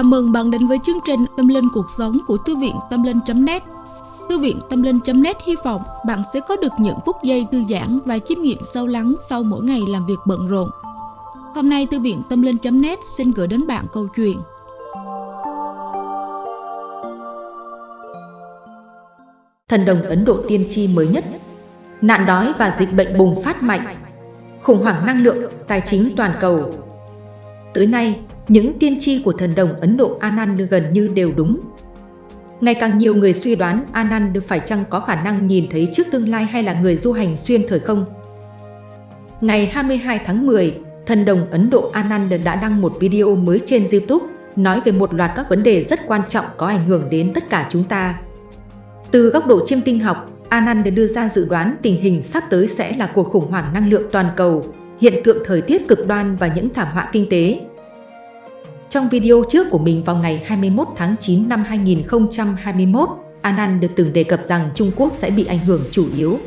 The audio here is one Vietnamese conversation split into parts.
Chào mừng bạn đến với chương trình Tâm Linh Cuộc Sống của Thư viện Tâm Linh.net Thư viện Tâm Linh.net hy vọng bạn sẽ có được những phút giây thư giãn và chiêm nghiệm sâu lắng sau mỗi ngày làm việc bận rộn. Hôm nay Thư viện Tâm Linh.net xin gửi đến bạn câu chuyện. Thần đồng Ấn Độ tiên tri mới nhất. Nạn đói và dịch bệnh bùng phát mạnh. Khủng hoảng năng lượng, tài chính toàn cầu. Tới nay, những tiên tri của thần đồng Ấn Độ Anand gần như đều đúng. Ngày càng nhiều người suy đoán Anand phải chăng có khả năng nhìn thấy trước tương lai hay là người du hành xuyên thời không. Ngày 22 tháng 10, thần đồng Ấn Độ Anand đã đăng một video mới trên YouTube nói về một loạt các vấn đề rất quan trọng có ảnh hưởng đến tất cả chúng ta. Từ góc độ chiêm tinh học, Anand đưa ra dự đoán tình hình sắp tới sẽ là cuộc khủng hoảng năng lượng toàn cầu, hiện tượng thời tiết cực đoan và những thảm họa kinh tế, trong video trước của mình vào ngày 21 tháng 9 năm 2021, Anand được từng đề cập rằng Trung Quốc sẽ bị ảnh hưởng chủ yếu.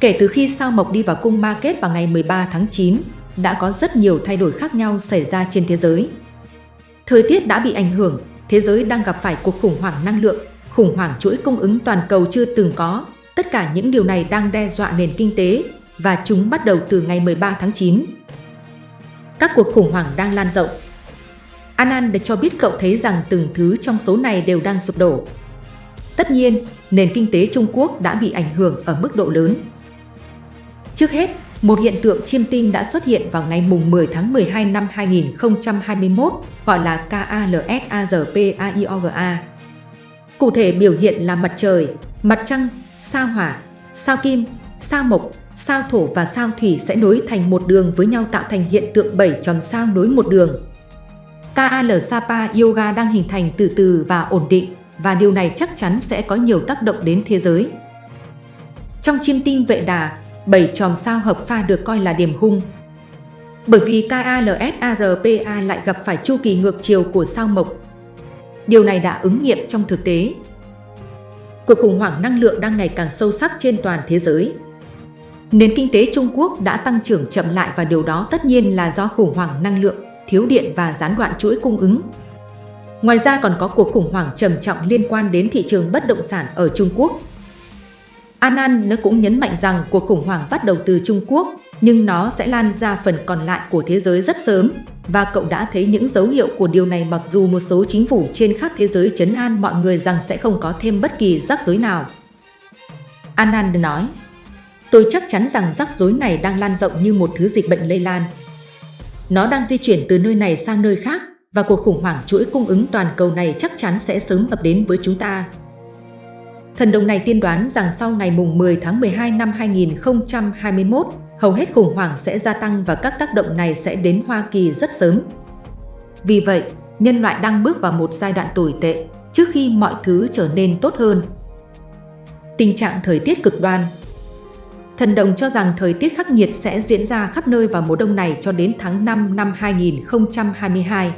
Kể từ khi sao mộc đi vào cung market vào ngày 13 tháng 9, đã có rất nhiều thay đổi khác nhau xảy ra trên thế giới. Thời tiết đã bị ảnh hưởng, thế giới đang gặp phải cuộc khủng hoảng năng lượng, khủng hoảng chuỗi cung ứng toàn cầu chưa từng có. Tất cả những điều này đang đe dọa nền kinh tế và chúng bắt đầu từ ngày 13 tháng 9. Các cuộc khủng hoảng đang lan rộng, Anand cho biết cậu thấy rằng từng thứ trong số này đều đang sụp đổ. Tất nhiên, nền kinh tế Trung Quốc đã bị ảnh hưởng ở mức độ lớn. Trước hết, một hiện tượng chiêm tinh đã xuất hiện vào ngày mùng 10 tháng 12 năm 2021 gọi là KALSARPAIOGA. Cụ thể biểu hiện là mặt trời, mặt trăng, sao hỏa, sao kim, sao mộc, sao thổ và sao thủy sẽ nối thành một đường với nhau tạo thành hiện tượng bảy chòm sao nối một đường. KAL Sapa Yoga đang hình thành từ từ và ổn định và điều này chắc chắn sẽ có nhiều tác động đến thế giới. Trong chiêm tinh vệ đà, bảy chòm sao hợp pha được coi là điểm hung. Bởi vì KALSARPA lại gặp phải chu kỳ ngược chiều của sao mộc. Điều này đã ứng nghiệm trong thực tế. Cuộc khủng hoảng năng lượng đang ngày càng sâu sắc trên toàn thế giới. Nền kinh tế Trung Quốc đã tăng trưởng chậm lại và điều đó tất nhiên là do khủng hoảng năng lượng thiếu điện và gián đoạn chuỗi cung ứng. Ngoài ra còn có cuộc khủng hoảng trầm trọng liên quan đến thị trường bất động sản ở Trung Quốc. Anan nó cũng nhấn mạnh rằng cuộc khủng hoảng bắt đầu từ Trung Quốc, nhưng nó sẽ lan ra phần còn lại của thế giới rất sớm, và cậu đã thấy những dấu hiệu của điều này mặc dù một số chính phủ trên khắp thế giới chấn an mọi người rằng sẽ không có thêm bất kỳ rắc rối nào. Anand nói, Tôi chắc chắn rằng rắc rối này đang lan rộng như một thứ dịch bệnh lây lan. Nó đang di chuyển từ nơi này sang nơi khác và cuộc khủng hoảng chuỗi cung ứng toàn cầu này chắc chắn sẽ sớm ập đến với chúng ta. Thần đồng này tiên đoán rằng sau ngày mùng 10 tháng 12 năm 2021, hầu hết khủng hoảng sẽ gia tăng và các tác động này sẽ đến Hoa Kỳ rất sớm. Vì vậy, nhân loại đang bước vào một giai đoạn tồi tệ trước khi mọi thứ trở nên tốt hơn. Tình trạng thời tiết cực đoan Thần đồng cho rằng thời tiết khắc nghiệt sẽ diễn ra khắp nơi vào mùa đông này cho đến tháng 5 năm 2022.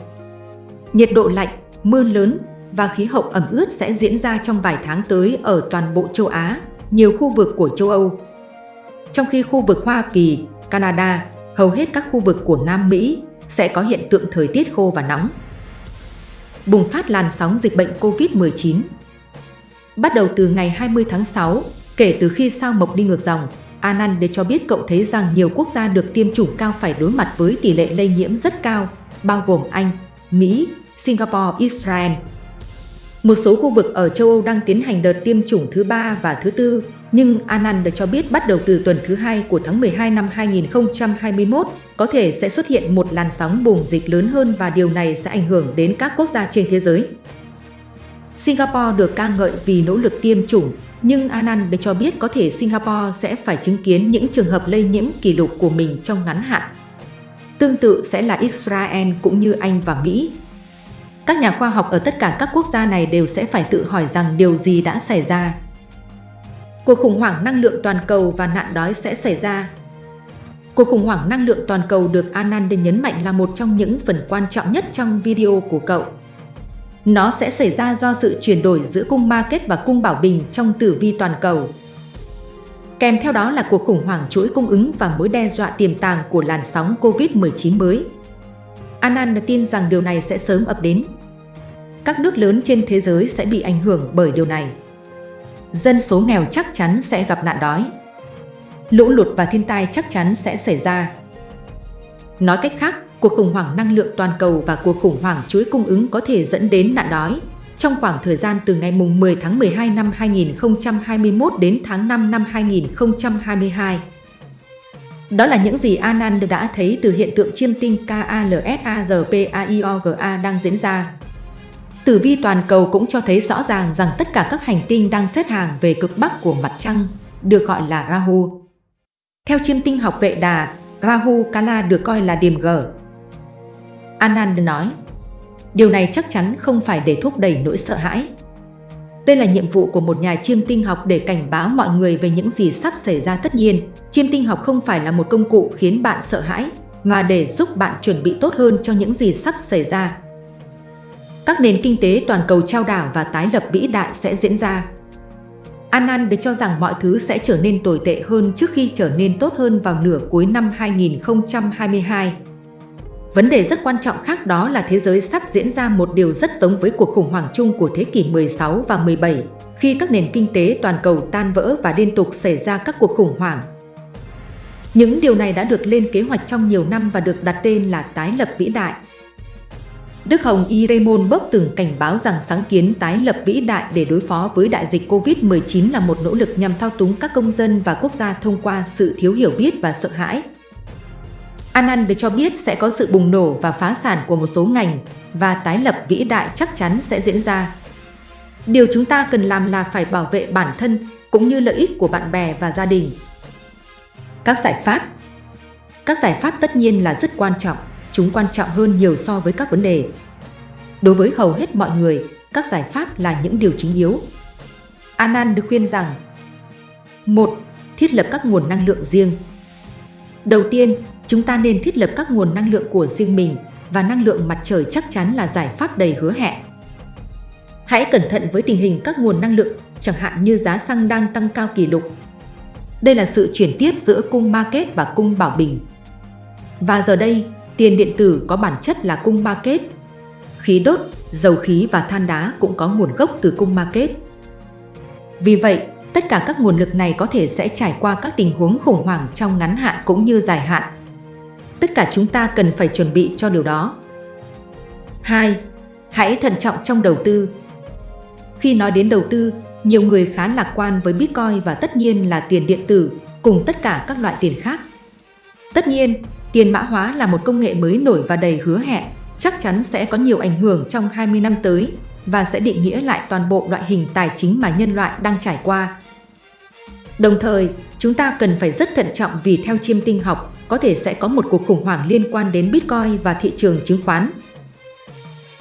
Nhiệt độ lạnh, mưa lớn và khí hậu ẩm ướt sẽ diễn ra trong vài tháng tới ở toàn bộ châu Á, nhiều khu vực của châu Âu. Trong khi khu vực Hoa Kỳ, Canada, hầu hết các khu vực của Nam Mỹ sẽ có hiện tượng thời tiết khô và nóng. Bùng phát làn sóng dịch bệnh COVID-19 Bắt đầu từ ngày 20 tháng 6, kể từ khi sao mộc đi ngược dòng, Anand cho biết cậu thấy rằng nhiều quốc gia được tiêm chủng cao phải đối mặt với tỷ lệ lây nhiễm rất cao, bao gồm Anh, Mỹ, Singapore, Israel. Một số khu vực ở châu Âu đang tiến hành đợt tiêm chủng thứ ba và thứ tư, nhưng Anand cho biết bắt đầu từ tuần thứ hai của tháng 12 năm 2021, có thể sẽ xuất hiện một làn sóng bùng dịch lớn hơn và điều này sẽ ảnh hưởng đến các quốc gia trên thế giới. Singapore được ca ngợi vì nỗ lực tiêm chủng, nhưng Anand cho biết có thể Singapore sẽ phải chứng kiến những trường hợp lây nhiễm kỷ lục của mình trong ngắn hạn. Tương tự sẽ là Israel cũng như Anh và Mỹ. Các nhà khoa học ở tất cả các quốc gia này đều sẽ phải tự hỏi rằng điều gì đã xảy ra. Cuộc khủng hoảng năng lượng toàn cầu và nạn đói sẽ xảy ra. Cuộc khủng hoảng năng lượng toàn cầu được Anand nhấn mạnh là một trong những phần quan trọng nhất trong video của cậu. Nó sẽ xảy ra do sự chuyển đổi giữa cung market và cung bảo bình trong tử vi toàn cầu. Kèm theo đó là cuộc khủng hoảng chuỗi cung ứng và mối đe dọa tiềm tàng của làn sóng COVID-19 mới. Anand tin rằng điều này sẽ sớm ập đến. các nước lớn trên thế giới sẽ bị ảnh hưởng bởi điều này. Dân số nghèo chắc chắn sẽ gặp nạn đói. Lũ lụt và thiên tai chắc chắn sẽ xảy ra. Nói cách khác, cuộc khủng hoảng năng lượng toàn cầu và cuộc khủng hoảng chuỗi cung ứng có thể dẫn đến nạn đói trong khoảng thời gian từ ngày 10 tháng 12 năm 2021 đến tháng 5 năm 2022. Đó là những gì Anand đã thấy từ hiện tượng chiêm tinh KALSARPAIOGA đang diễn ra. Tử vi toàn cầu cũng cho thấy rõ ràng rằng tất cả các hành tinh đang xếp hàng về cực bắc của mặt trăng, được gọi là Rahu. Theo chiêm tinh học vệ đà, Rahu Kala được coi là điểm gở, Anand nói, điều này chắc chắn không phải để thúc đẩy nỗi sợ hãi. Đây là nhiệm vụ của một nhà chiêm tinh học để cảnh báo mọi người về những gì sắp xảy ra tất nhiên. Chiêm tinh học không phải là một công cụ khiến bạn sợ hãi, mà để giúp bạn chuẩn bị tốt hơn cho những gì sắp xảy ra. Các nền kinh tế toàn cầu trao đảo và tái lập vĩ đại sẽ diễn ra. Anand được cho rằng mọi thứ sẽ trở nên tồi tệ hơn trước khi trở nên tốt hơn vào nửa cuối năm 2022. Vấn đề rất quan trọng khác đó là thế giới sắp diễn ra một điều rất giống với cuộc khủng hoảng chung của thế kỷ 16 và 17, khi các nền kinh tế toàn cầu tan vỡ và liên tục xảy ra các cuộc khủng hoảng. Những điều này đã được lên kế hoạch trong nhiều năm và được đặt tên là tái lập vĩ đại. Đức Hồng Y Raymond Bock từng cảnh báo rằng sáng kiến tái lập vĩ đại để đối phó với đại dịch COVID-19 là một nỗ lực nhằm thao túng các công dân và quốc gia thông qua sự thiếu hiểu biết và sợ hãi. Anand cho biết sẽ có sự bùng nổ và phá sản của một số ngành và tái lập vĩ đại chắc chắn sẽ diễn ra. Điều chúng ta cần làm là phải bảo vệ bản thân cũng như lợi ích của bạn bè và gia đình. Các giải pháp Các giải pháp tất nhiên là rất quan trọng, chúng quan trọng hơn nhiều so với các vấn đề. Đối với hầu hết mọi người, các giải pháp là những điều chính yếu. Anand được khuyên rằng 1. Thiết lập các nguồn năng lượng riêng Đầu tiên, chúng ta nên thiết lập các nguồn năng lượng của riêng mình và năng lượng mặt trời chắc chắn là giải pháp đầy hứa hẹn. Hãy cẩn thận với tình hình các nguồn năng lượng, chẳng hạn như giá xăng đang tăng cao kỷ lục. Đây là sự chuyển tiếp giữa cung market và cung bảo bình. Và giờ đây, tiền điện tử có bản chất là cung market. Khí đốt, dầu khí và than đá cũng có nguồn gốc từ cung market. Vì vậy, tất cả các nguồn lực này có thể sẽ trải qua các tình huống khủng hoảng trong ngắn hạn cũng như dài hạn. Tất cả chúng ta cần phải chuẩn bị cho điều đó. 2. Hãy thận trọng trong đầu tư. Khi nói đến đầu tư, nhiều người khá lạc quan với Bitcoin và tất nhiên là tiền điện tử cùng tất cả các loại tiền khác. Tất nhiên, tiền mã hóa là một công nghệ mới nổi và đầy hứa hẹn, chắc chắn sẽ có nhiều ảnh hưởng trong 20 năm tới và sẽ định nghĩa lại toàn bộ loại hình tài chính mà nhân loại đang trải qua. Đồng thời, chúng ta cần phải rất thận trọng vì theo chiêm tinh học, có thể sẽ có một cuộc khủng hoảng liên quan đến Bitcoin và thị trường chứng khoán.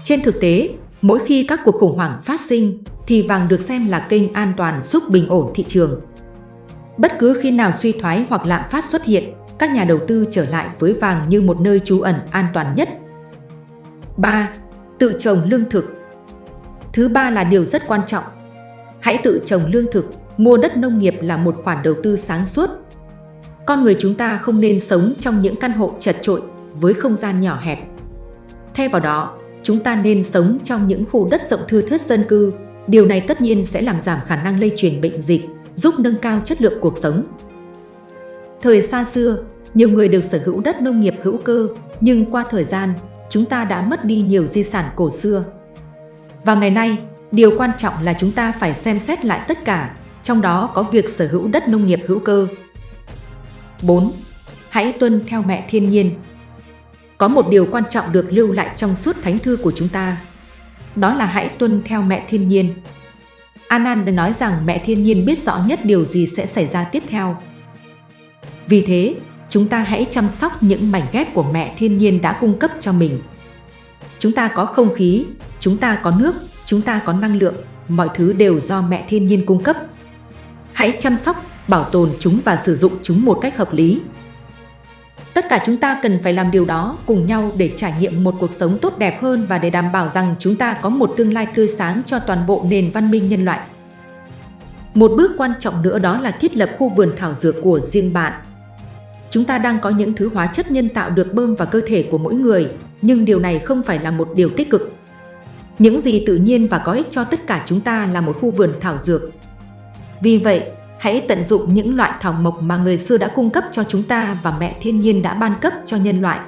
Trên thực tế, mỗi khi các cuộc khủng hoảng phát sinh, thì vàng được xem là kênh an toàn giúp bình ổn thị trường. Bất cứ khi nào suy thoái hoặc lạm phát xuất hiện, các nhà đầu tư trở lại với vàng như một nơi trú ẩn an toàn nhất. 3. Tự trồng lương thực Thứ ba là điều rất quan trọng. Hãy tự trồng lương thực, mua đất nông nghiệp là một khoản đầu tư sáng suốt. Con người chúng ta không nên sống trong những căn hộ chật trội với không gian nhỏ hẹp. Thay vào đó, chúng ta nên sống trong những khu đất rộng thưa thớt dân cư. Điều này tất nhiên sẽ làm giảm khả năng lây truyền bệnh dịch, giúp nâng cao chất lượng cuộc sống. Thời xa xưa, nhiều người được sở hữu đất nông nghiệp hữu cơ, nhưng qua thời gian, chúng ta đã mất đi nhiều di sản cổ xưa. Và ngày nay, điều quan trọng là chúng ta phải xem xét lại tất cả, trong đó có việc sở hữu đất nông nghiệp hữu cơ. 4. Hãy tuân theo mẹ thiên nhiên. Có một điều quan trọng được lưu lại trong suốt thánh thư của chúng ta. Đó là hãy tuân theo mẹ thiên nhiên. Anand nói rằng mẹ thiên nhiên biết rõ nhất điều gì sẽ xảy ra tiếp theo. Vì thế, chúng ta hãy chăm sóc những mảnh ghép của mẹ thiên nhiên đã cung cấp cho mình. Chúng ta có không khí, chúng ta có nước, chúng ta có năng lượng, mọi thứ đều do mẹ thiên nhiên cung cấp. Hãy chăm sóc, bảo tồn chúng và sử dụng chúng một cách hợp lý. Tất cả chúng ta cần phải làm điều đó cùng nhau để trải nghiệm một cuộc sống tốt đẹp hơn và để đảm bảo rằng chúng ta có một tương lai tươi sáng cho toàn bộ nền văn minh nhân loại. Một bước quan trọng nữa đó là thiết lập khu vườn thảo dược của riêng bạn. Chúng ta đang có những thứ hóa chất nhân tạo được bơm vào cơ thể của mỗi người, nhưng điều này không phải là một điều tích cực. Những gì tự nhiên và có ích cho tất cả chúng ta là một khu vườn thảo dược. Vì vậy, hãy tận dụng những loại thảo mộc mà người xưa đã cung cấp cho chúng ta và mẹ thiên nhiên đã ban cấp cho nhân loại.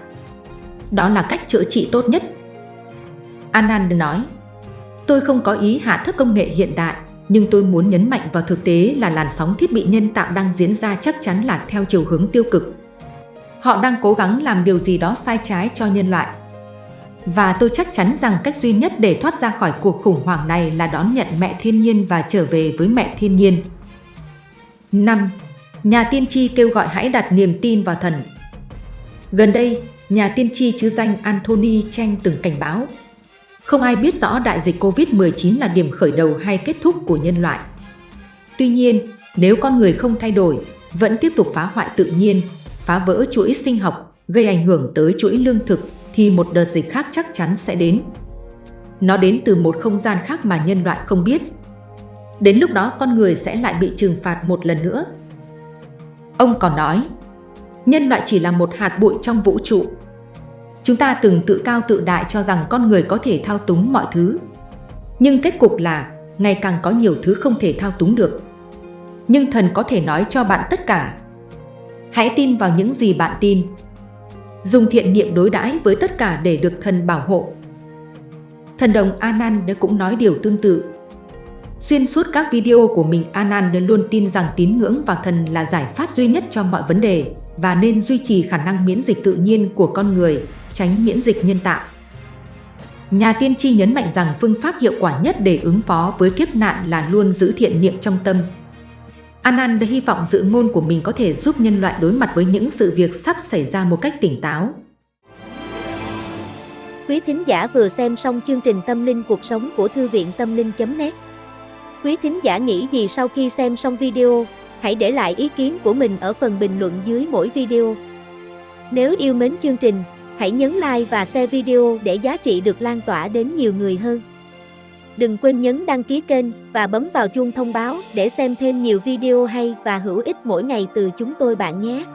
Đó là cách chữa trị tốt nhất. Anand nói, tôi không có ý hạ thấp công nghệ hiện đại, nhưng tôi muốn nhấn mạnh vào thực tế là làn sóng thiết bị nhân tạo đang diễn ra chắc chắn là theo chiều hướng tiêu cực. Họ đang cố gắng làm điều gì đó sai trái cho nhân loại. Và tôi chắc chắn rằng cách duy nhất để thoát ra khỏi cuộc khủng hoảng này là đón nhận mẹ thiên nhiên và trở về với mẹ thiên nhiên. 5. Nhà tiên tri kêu gọi hãy đặt niềm tin vào thần. Gần đây, nhà tiên tri chứ danh Anthony Chen từng cảnh báo không ai biết rõ đại dịch COVID-19 là điểm khởi đầu hay kết thúc của nhân loại. Tuy nhiên, nếu con người không thay đổi, vẫn tiếp tục phá hoại tự nhiên, phá vỡ chuỗi sinh học, gây ảnh hưởng tới chuỗi lương thực, thì một đợt dịch khác chắc chắn sẽ đến. Nó đến từ một không gian khác mà nhân loại không biết. Đến lúc đó con người sẽ lại bị trừng phạt một lần nữa. Ông còn nói, nhân loại chỉ là một hạt bụi trong vũ trụ, Chúng ta từng tự cao tự đại cho rằng con người có thể thao túng mọi thứ. Nhưng kết cục là ngày càng có nhiều thứ không thể thao túng được. Nhưng thần có thể nói cho bạn tất cả. Hãy tin vào những gì bạn tin. Dùng thiện niệm đối đãi với tất cả để được thần bảo hộ. Thần đồng Anand cũng nói điều tương tự. Xuyên suốt các video của mình, Anand luôn tin rằng tín ngưỡng vào thần là giải pháp duy nhất cho mọi vấn đề và nên duy trì khả năng miễn dịch tự nhiên của con người, tránh miễn dịch nhân tạo. Nhà tiên tri nhấn mạnh rằng phương pháp hiệu quả nhất để ứng phó với kiếp nạn là luôn giữ thiện niệm trong tâm. Anand hy vọng dự ngôn của mình có thể giúp nhân loại đối mặt với những sự việc sắp xảy ra một cách tỉnh táo. Quý thính giả vừa xem xong chương trình Tâm linh cuộc sống của Thư viện Tâm linh.net Quý thính giả nghĩ gì sau khi xem xong video? Hãy để lại ý kiến của mình ở phần bình luận dưới mỗi video. Nếu yêu mến chương trình, Hãy nhấn like và share video để giá trị được lan tỏa đến nhiều người hơn. Đừng quên nhấn đăng ký kênh và bấm vào chuông thông báo để xem thêm nhiều video hay và hữu ích mỗi ngày từ chúng tôi bạn nhé.